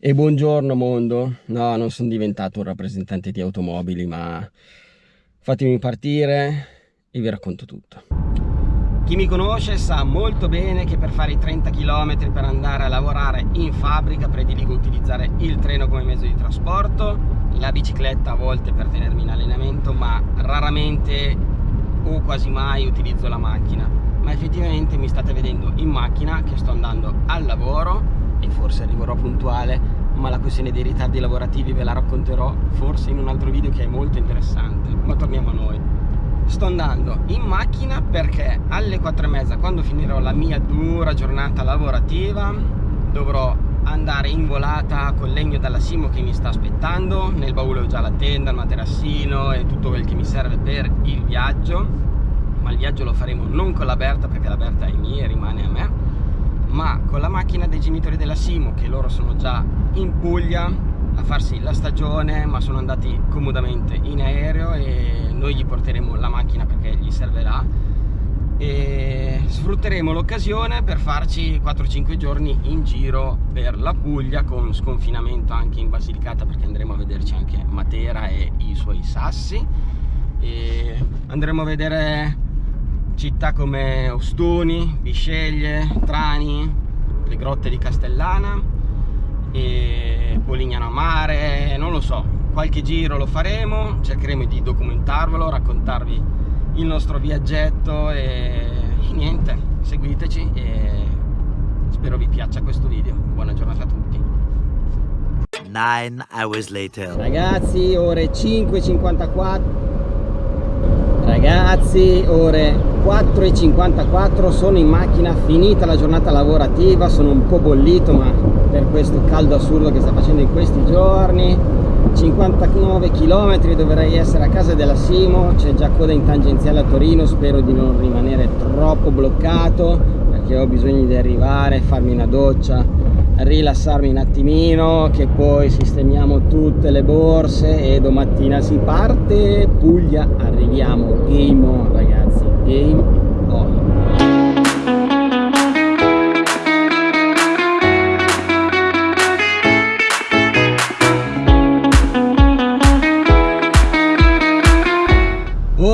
E buongiorno mondo, no non sono diventato un rappresentante di automobili ma fatemi partire e vi racconto tutto. Chi mi conosce sa molto bene che per fare i 30 km per andare a lavorare in fabbrica prediligo utilizzare il treno come mezzo di trasporto, la bicicletta a volte per tenermi in allenamento ma raramente o quasi mai utilizzo la macchina ma effettivamente mi state vedendo in macchina che sto andando al lavoro e forse arriverò puntuale ma la questione dei ritardi lavorativi ve la racconterò forse in un altro video che è molto interessante ma torniamo a noi. Sto andando in macchina perché alle 4 e mezza quando finirò la mia dura giornata lavorativa dovrò andare in volata col legno dalla Simo che mi sta aspettando nel baule ho già la tenda, il materassino e tutto quel che mi serve per il viaggio ma il viaggio lo faremo non con la Berta perché la Berta è mia e rimane a me ma con la macchina dei genitori della Simo che loro sono già in Puglia a farsi la stagione ma sono andati comodamente in aereo e noi gli porteremo la macchina perché gli servirà. E sfrutteremo l'occasione per farci 4-5 giorni in giro per la Puglia con sconfinamento anche in Basilicata perché andremo a vederci anche Matera e i suoi sassi. E andremo a vedere città come Ostuni, Bisceglie, Trani, le grotte di Castellana e Polignano a Mare, non lo so, qualche giro lo faremo, cercheremo di documentarvelo, raccontarvi il nostro viaggetto e, e niente, seguiteci e spero vi piaccia questo video. Buona giornata a tutti. Nine hours later. Ragazzi, ore 5.54 Ragazzi, ore 4.54, sono in macchina, finita la giornata lavorativa, sono un po' bollito ma per questo caldo assurdo che sta facendo in questi giorni. 59 km dovrei essere a casa della Simo, c'è già coda in tangenziale a Torino, spero di non rimanere troppo bloccato perché ho bisogno di arrivare, farmi una doccia rilassarmi un attimino che poi sistemiamo tutte le borse e domattina si parte. Puglia arriviamo. Game on ragazzi. Game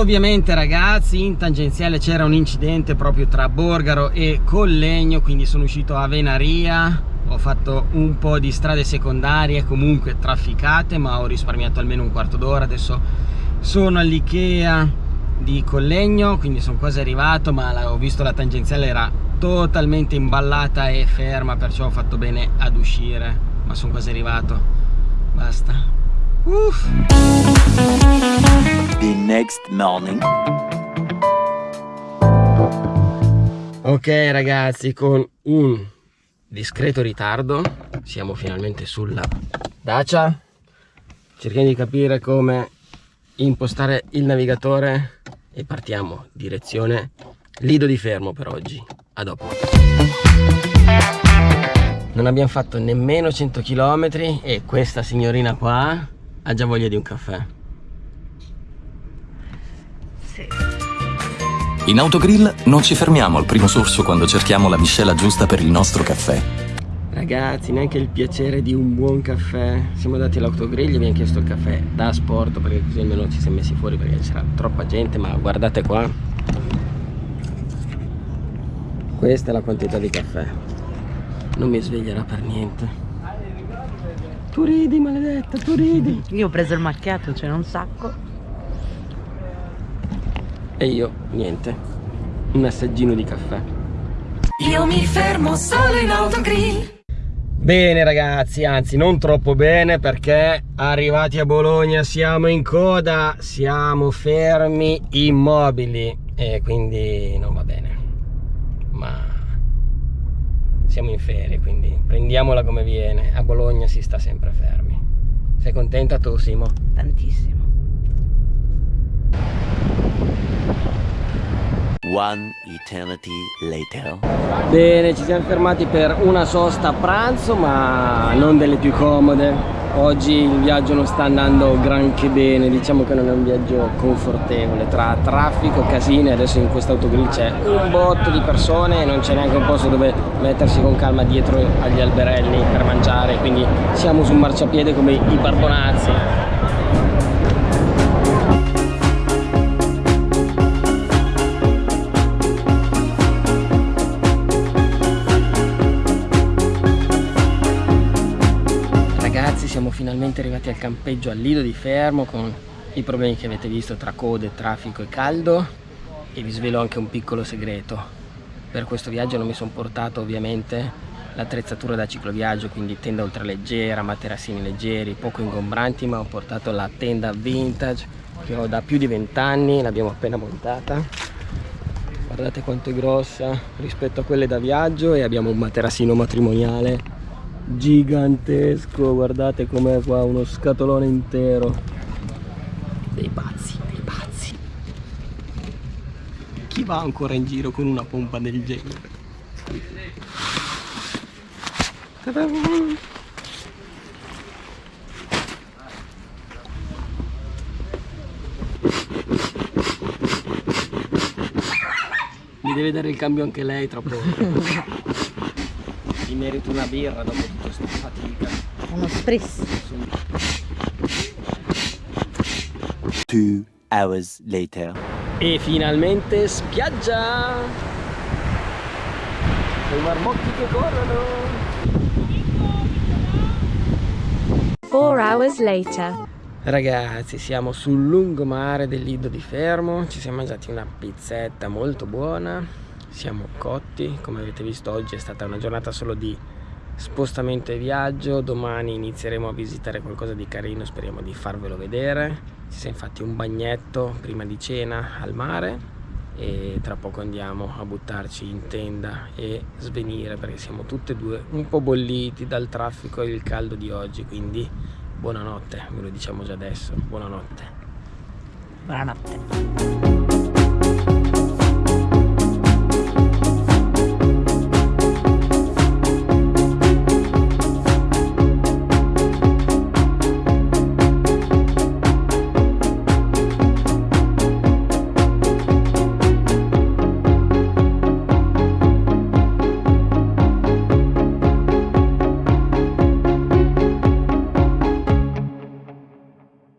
Ovviamente ragazzi in tangenziale c'era un incidente proprio tra Borgaro e Collegno quindi sono uscito a Venaria. Ho fatto un po' di strade secondarie comunque trafficate ma ho risparmiato almeno un quarto d'ora. Adesso sono all'Ikea di Collegno quindi sono quasi arrivato ma ho visto la tangenziale era totalmente imballata e ferma perciò ho fatto bene ad uscire ma sono quasi arrivato. Basta Uff. The next morning. Ok ragazzi con un discreto ritardo siamo finalmente sulla Dacia. Cerchiamo di capire come impostare il navigatore e partiamo direzione Lido di Fermo per oggi. A dopo. Non abbiamo fatto nemmeno 100 km e questa signorina qua ha già voglia di un caffè In Autogrill non ci fermiamo al primo sorso quando cerchiamo la miscela giusta per il nostro caffè. Ragazzi, neanche il piacere di un buon caffè. Siamo andati all'autogrill e abbiamo chiesto il caffè da sport perché così almeno ci siamo messi fuori perché c'era troppa gente, ma guardate qua. Questa è la quantità di caffè. Non mi sveglierà per niente. Tu ridi, maledetta, tu ridi. Io ho preso il macchiato, ce n'è un sacco. E io niente. Un assaggino di caffè. Io mi fermo solo in autogrill. Bene ragazzi, anzi non troppo bene perché arrivati a Bologna siamo in coda, siamo fermi immobili. E quindi non va bene. Ma siamo in ferie, quindi prendiamola come viene. A Bologna si sta sempre fermi. Sei contenta tu Simo? Tantissimo. One eternity later. Bene, ci siamo fermati per una sosta a pranzo, ma non delle più comode. Oggi il viaggio non sta andando granché bene, diciamo che non è un viaggio confortevole, tra traffico, casine, adesso in questo autogrill c'è un botto di persone e non c'è neanche un posto dove mettersi con calma dietro agli alberelli per mangiare, quindi siamo su un marciapiede come i barbonazzi. Finalmente arrivati al campeggio al Lido di Fermo con i problemi che avete visto tra code, traffico e caldo e vi svelo anche un piccolo segreto. Per questo viaggio non mi sono portato ovviamente l'attrezzatura da cicloviaggio, quindi tenda ultraleggera, materassini leggeri, poco ingombranti, ma ho portato la tenda vintage che ho da più di 20 anni, l'abbiamo appena montata. Guardate quanto è grossa rispetto a quelle da viaggio e abbiamo un materassino matrimoniale gigantesco guardate com'è qua uno scatolone intero. Dei pazzi dei pazzi. Chi va ancora in giro con una pompa del genere? Mi deve dare il cambio anche lei tra poco mi merito una birra dopo tutta questa fatica. Uno spritz. Two hours later. E finalmente spiaggia! I marmocchi che corrono! 4 hours later. Ragazzi, siamo sul lungomare del Lido di Fermo, ci siamo mangiati una pizzetta molto buona, siamo cotti, come avete visto oggi è stata una giornata solo di spostamento e viaggio, domani inizieremo a visitare qualcosa di carino, speriamo di farvelo vedere, ci sia infatti un bagnetto prima di cena al mare e tra poco andiamo a buttarci in tenda e svenire perché siamo tutte e due un po' bolliti dal traffico e il caldo di oggi, quindi buonanotte, ve lo diciamo già adesso, buonanotte. Buonanotte.